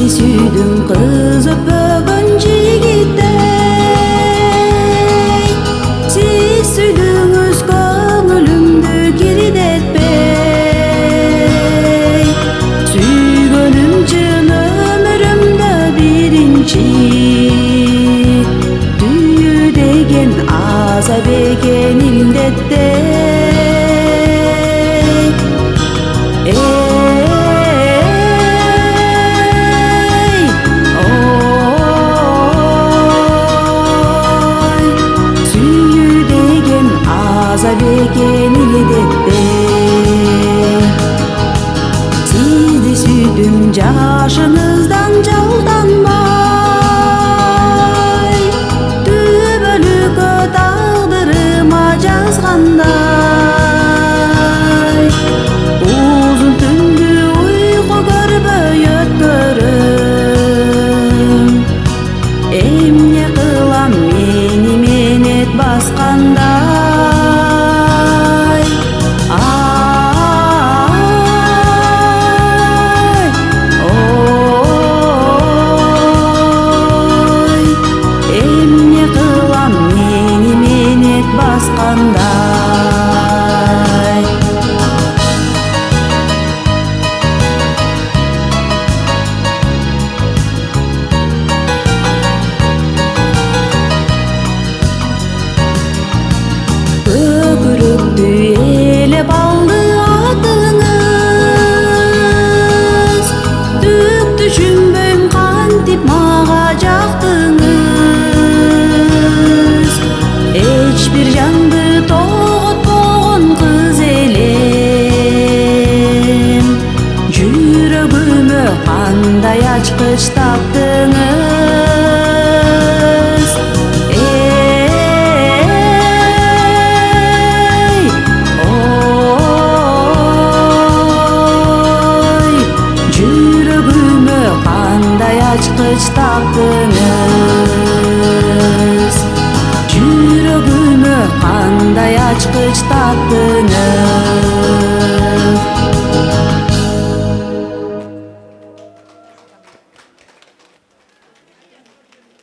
сизди сүйдүм кыз өппөгөн жигиттей сиз сүйдүңүз көңүлүмдү кирдетпей сүйгөнүм чын өмүрүмдө биринчи түйүү деген азап экен 자신을 khán đài ước được tùy Qandayaç qış tapdınız Ey Oy. Cürübümü qandayaç qış tapdınız Cürübümü qandayaç qış tapdınız